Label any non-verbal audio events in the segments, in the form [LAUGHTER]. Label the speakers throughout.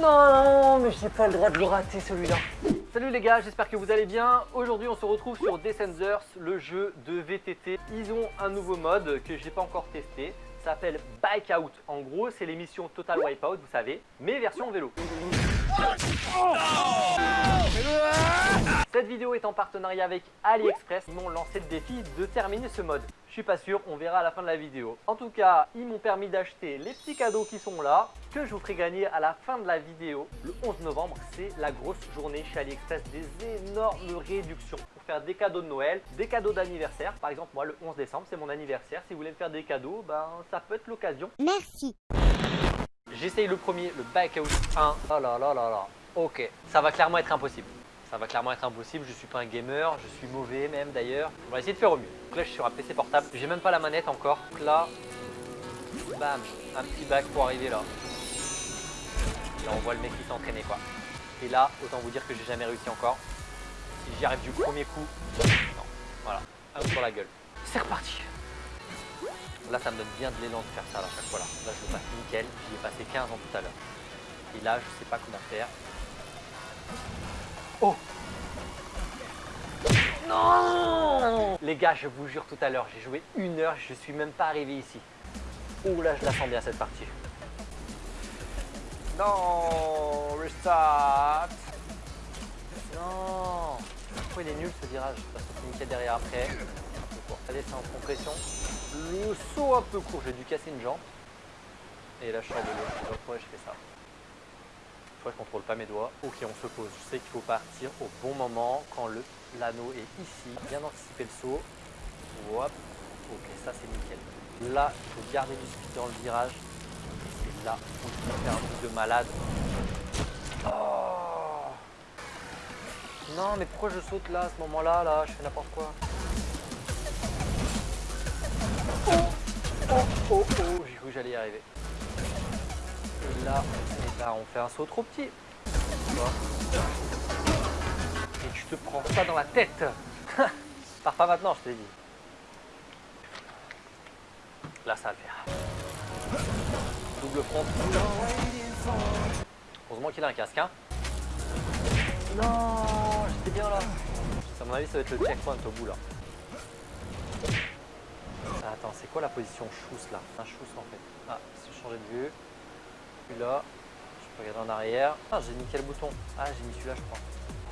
Speaker 1: Non, mais j'ai pas le droit de le rater celui-là. Salut les gars, j'espère que vous allez bien. Aujourd'hui, on se retrouve sur Descenders, le jeu de VTT. Ils ont un nouveau mode que j'ai pas encore testé. Ça s'appelle Bike Out. En gros, c'est l'émission Total Wipeout, vous savez, mais version vélo. Cette vidéo est en partenariat avec AliExpress. Ils m'ont lancé le défi de terminer ce mode. Je suis pas sûr, on verra à la fin de la vidéo. En tout cas, ils m'ont permis d'acheter les petits cadeaux qui sont là, que je vous ferai gagner à la fin de la vidéo. Le 11 novembre, c'est la grosse journée chez AliExpress, des énormes réductions pour faire des cadeaux de Noël, des cadeaux d'anniversaire. Par exemple, moi, le 11 décembre, c'est mon anniversaire. Si vous voulez me faire des cadeaux, ben, ça peut être l'occasion.
Speaker 2: Merci.
Speaker 1: J'essaye le premier, le Bike Out 1. Oh là là là là. Ok, ça va clairement être impossible. Ça va clairement être impossible, je suis pas un gamer, je suis mauvais même d'ailleurs. On va essayer de faire au mieux. Donc là je suis sur un PC portable, j'ai même pas la manette encore. Donc là, bam, un petit bac pour arriver là. Là on voit le mec qui s'est entraîné quoi. Et là, autant vous dire que j'ai jamais réussi encore. Si j'y arrive du premier coup, non, voilà, un sur la gueule. C'est reparti Là ça me donne bien de l'élan de faire ça là, à chaque fois là. Là je le passe nickel, j'y ai passé 15 ans tout à l'heure. Et là je sais pas comment faire. Oh Non Les gars, je vous jure tout à l'heure, j'ai joué une heure, je suis même pas arrivé ici. Oh là, je la sens bien cette partie. Non Restart Non Pourquoi il est nul ce virage? Que c'est nickel derrière après. Allez, c'est en compression. Le saut un peu court, j'ai dû casser une jambe. Et là, je sors de l'eau. Pas pourquoi je fais ça. Je contrôle pas mes doigts. Ok, on se pose. Je sais qu'il faut partir au bon moment quand l'anneau est ici. Bien anticiper le saut. Hop. Ok, ça c'est nickel. Là, il faut garder du speed dans le virage. Et là, on peut faire un truc de malade. Oh non, mais pourquoi je saute là, à ce moment-là Là, je fais n'importe quoi. Oh, oh, oh, oh, j'ai cru que j'allais y arriver. Là, là, on fait un saut trop petit. Et tu te prends ça dans la tête. [LAUGHS] Pars pas maintenant, je t'ai dit. Là, ça le faire. Double front. Heureusement qu'il a un casque, hein. Non, j'étais bien là. À mon avis, ça va être le checkpoint au bout là. Attends, c'est quoi la position chousse là? Un chousse en fait. Ah, si je changeais de vue. Puis là, je peux regarder en arrière. Ah, j'ai mis quel bouton Ah, j'ai mis celui-là, je crois.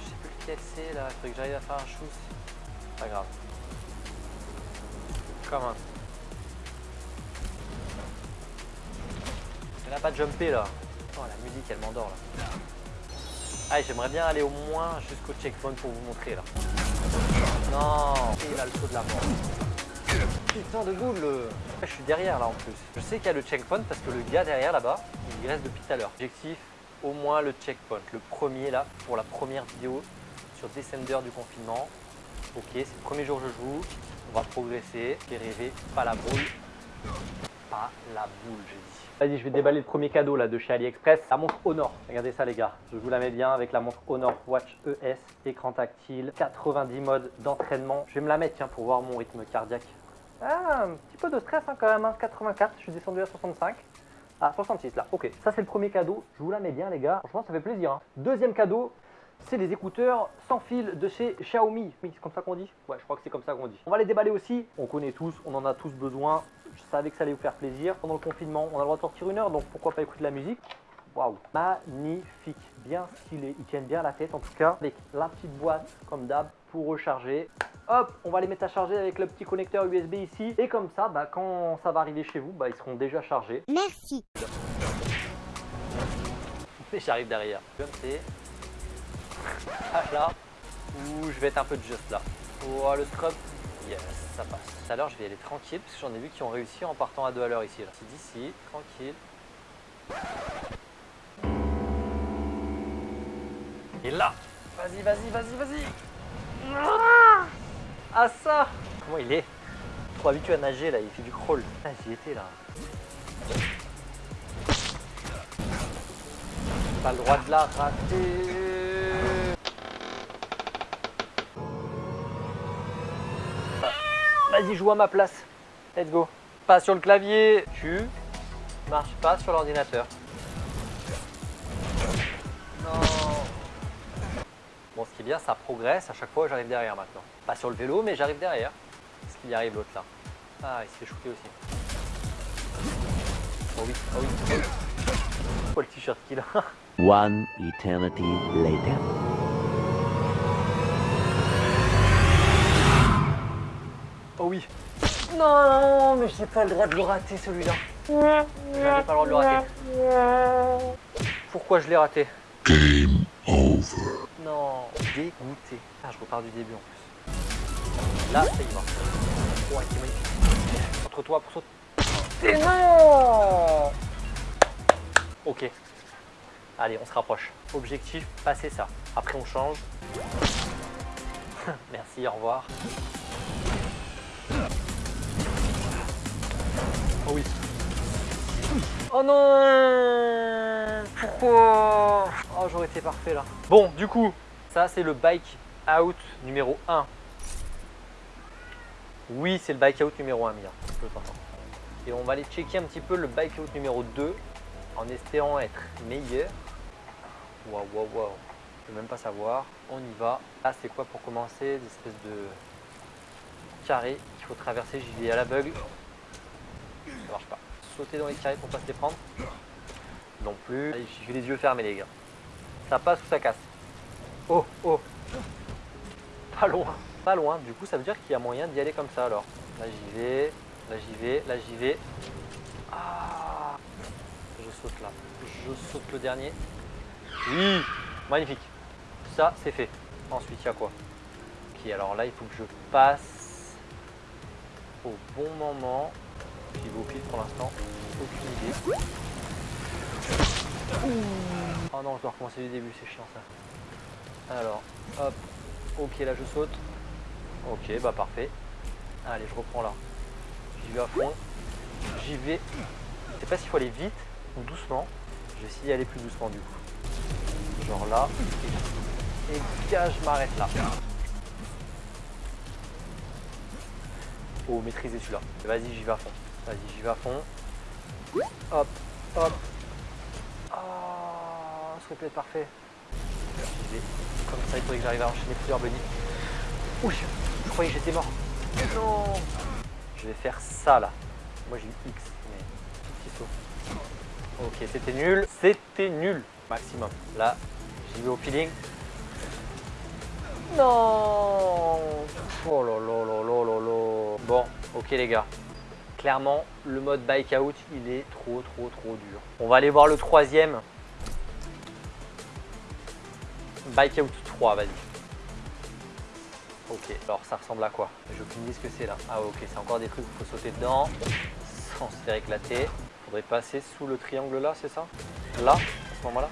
Speaker 1: Je sais plus lequel c'est là. Il faudrait que j'arrive à faire un chousse. Pas grave. Comment Il n'a pas de jumper là. Oh, la musique, elle m'endort là. Ah, j'aimerais bien aller au moins jusqu'au checkpoint pour vous montrer là. Non, il a le saut de la mort. Putain de boule Je suis derrière là en plus. Je sais qu'il y a le checkpoint parce que le gars derrière là-bas, il reste depuis tout à l'heure. Objectif, au moins le checkpoint. Le premier là, pour la première vidéo sur Descender du confinement. Ok, c'est le premier jour que je joue. On va progresser. Et rêver, pas la boule. Pas la boule, j'ai dit. Vas-y, je vais déballer le premier cadeau là de chez AliExpress. La montre Honor. Regardez ça les gars. Je vous la mets bien avec la montre Honor Watch ES. Écran tactile. 90 modes d'entraînement. Je vais me la mettre pour voir mon rythme cardiaque. Ah, un petit peu de stress hein, quand même. Hein. 84. Je suis descendu à 65. Ah, 66 là. Ok. Ça c'est le premier cadeau. Je vous la mets bien les gars. Franchement, ça fait plaisir. Hein. Deuxième cadeau. C'est les écouteurs sans fil de chez Xiaomi. Oui, c'est comme ça qu'on dit? Ouais, je crois que c'est comme ça qu'on dit. On va les déballer aussi. On connaît tous, on en a tous besoin. Savais que ça allait vous faire plaisir. Pendant le confinement, on a le droit de sortir une heure, donc pourquoi pas écouter de la musique Waouh, magnifique, bien stylé. Ils tiennent bien la tête en tout cas. Avec la petite boîte, comme d'hab, pour recharger. Hop, on va les mettre à charger avec le petit connecteur USB ici. Et comme ça, bah, quand ça va arriver chez vous, bah, ils seront déjà chargés.
Speaker 2: Merci.
Speaker 1: Et j'arrive derrière. Comme c'est. Ah là, où je vais être un peu juste là. Oh, le scrub. Yes, ça passe. Tout à l'heure, je vais y aller tranquille parce que j'en ai vu qui ont réussi en partant à deux à l'heure ici. C'est d'ici, tranquille. Et là, vas-y, vas-y, vas-y, vas-y. Ah ça Comment il est Trop habitué à nager là, il fait du crawl. Ah, j'y étais là. Pas le droit de la rater. Vas-y, joue à ma place. Let's go. Pas sur le clavier. Tu marches pas sur l'ordinateur. Non. Bon, ce qui est bien, ça progresse. À chaque fois, j'arrive derrière maintenant. Pas sur le vélo, mais j'arrive derrière. Est-ce qu'il y arrive l'autre là Ah, il se fait shooter aussi. Oh oui, oh oui, oh le t-shirt qu'il a
Speaker 2: One eternity later.
Speaker 1: Oui. Non, mais j'ai pas le droit de le rater celui-là. J'avais pas le droit de le rater. Pourquoi je l'ai raté?
Speaker 3: Game over.
Speaker 1: Non, dégoûté. Ah, je repars du début en plus. Là, ça y va. Oh, c'est magnifique. Entre toi pour sauter. Non Ok. Allez, on se rapproche. Objectif, passer ça. Après, on change. [LAUGHS] Merci, au revoir. Oh oui. Oh non Pourquoi? Oh, j'aurais été parfait là. Bon, du coup, ça c'est le bike out numéro 1. Oui, c'est le bike out numéro 1, Mia. Et on va aller checker un petit peu le bike out numéro 2 en espérant être meilleur. Waouh, waouh, waouh. Je peux même pas savoir. On y va. Là, c'est quoi pour commencer Des espèces de carrés qu'il faut traverser. J'y vais à l'aveugle. Sauter dans les carrés pour pas se les prendre. Non plus. Vais les yeux fermés, les gars. Ça passe ou ça casse Oh, oh Pas loin. Pas loin. Du coup, ça veut dire qu'il y a moyen d'y aller comme ça, alors. Là, j'y vais. Là, j'y vais. Là, j'y vais. Ah Je saute là. Je saute le dernier. Oui Magnifique. Ça, c'est fait. Ensuite, il y a quoi? Ok, alors là, il faut que je passe au bon moment. Vais au pile pour l'instant. Aucune idée. Oh non, je dois recommencer du début, c'est chiant ça. Alors, hop. Ok, là, je saute. Ok, bah parfait. Allez, je reprends là. J'y vais à fond. J'y vais. Je sais pas s'il faut aller vite ou doucement. Je vais essayer d'y aller plus doucement du coup. Genre là. Et, et je m'arrête là. Oh, maîtriser celui-là. Vas-y, j'y vais à fond. Vas-y, j'y vais à fond. Hop, hop. Oh, ce serait peut-être parfait. Comme ça, il faudrait que j'arrive à enchaîner plusieurs bunnies. Ouh, je croyais que j'étais mort. Non Je vais faire ça là. Moi j'ai eu X, mais petit saut. Ok, c'était nul. C'était nul. Maximum. Là, j'y vais au feeling. Non Oh là là là là là là Bon, ok les gars. Clairement, le mode bike out, il est trop trop trop dur. On va aller voir le troisième. Bike out 3, vas-y. Ok, alors ça ressemble à quoi? J'ai aucune idée ce que c'est là. Ah ok, c'est encore des trucs où il faut sauter dedans sans se faire éclater. Faudrait passer sous le triangle là, c'est ça? Là, à ce moment-là?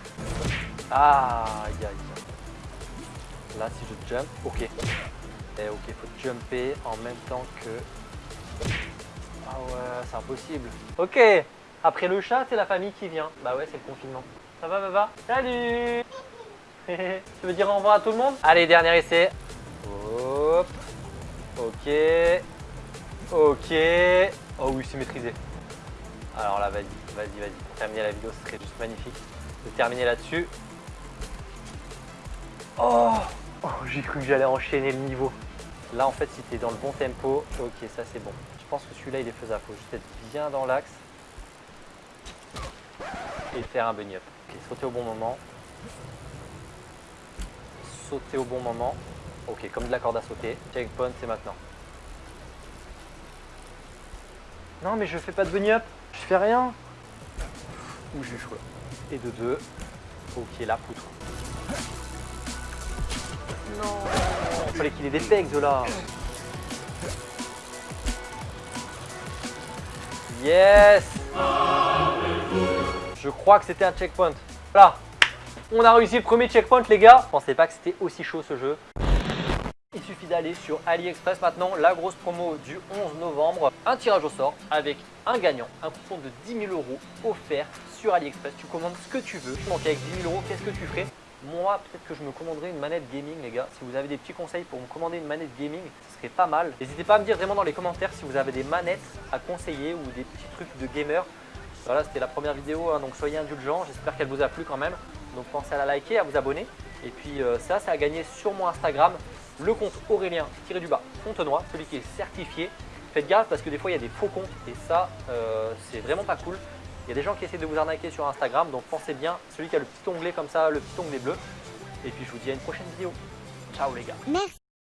Speaker 1: Ah, aïe aïe. Là, si je jump, ok. Et ok, faut jumper en même temps que... Ah ouais, c'est impossible. Ok, après le chat, c'est la famille qui vient. Bah ouais, c'est le confinement. Ça va, Baba Salut [LAUGHS] Tu veux dire au revoir à tout le monde? Allez, dernier essai. Hop. Ok. Ok. Oh oui, c'est maîtrisé. Alors là, vas-y, vas-y, vas-y. Pour terminer la vidéo, ce serait juste magnifique de terminer là-dessus. Oh, oh J'ai cru que j'allais enchaîner le niveau. Là, en fait, si tu es dans le bon tempo, ok, ça c'est bon. Je pense que celui-là, il est faisable. Faut juste être bien dans l'axe et faire un bunny up. Ok, sauter au bon moment. Sauter au bon moment. Ok, comme de la corde à sauter. Checkpoint, c'est maintenant. Non, mais je fais pas de bunny up. Je fais rien. Ouh, j'ai chaud. Et de deux. Ok, la poutre. Non. Il fallait qu'il ait des pegs là. Yes Je crois que c'était un checkpoint. Voilà. On a réussi le premier checkpoint les gars. Je pensais pas que c'était aussi chaud ce jeu. Il suffit d'aller sur AliExpress maintenant, la grosse promo du 11 novembre. Un tirage au sort avec un gagnant, un coupon de 10 000 euros offert sur AliExpress. Tu commandes ce que tu veux. Donc avec 10 000 euros, qu'est-ce que tu ferais? Moi, peut-être que je me commanderais une manette gaming, les gars. Si vous avez des petits conseils pour me commander une manette gaming, ce serait pas mal. N'hésitez pas à me dire vraiment dans les commentaires si vous avez des manettes à conseiller ou des petits trucs de gamer. Voilà, c'était la première vidéo, hein, donc soyez indulgents. J'espère qu'elle vous a plu quand même. Donc pensez à la liker, à vous abonner. Et puis euh, ça, c'est à gagner sur mon Instagram, le compte Aurélien-du-bas Fontenoy, celui qui est certifié. Faites gaffe parce que des fois, il y a des faux comptes et ça, euh, c'est vraiment pas cool. Il y a des gens qui essaient de vous arnaquer sur Instagram, donc pensez bien, celui qui a le petit onglet comme ça, le petit onglet bleu. Et puis je vous dis à une prochaine vidéo. Ciao les gars.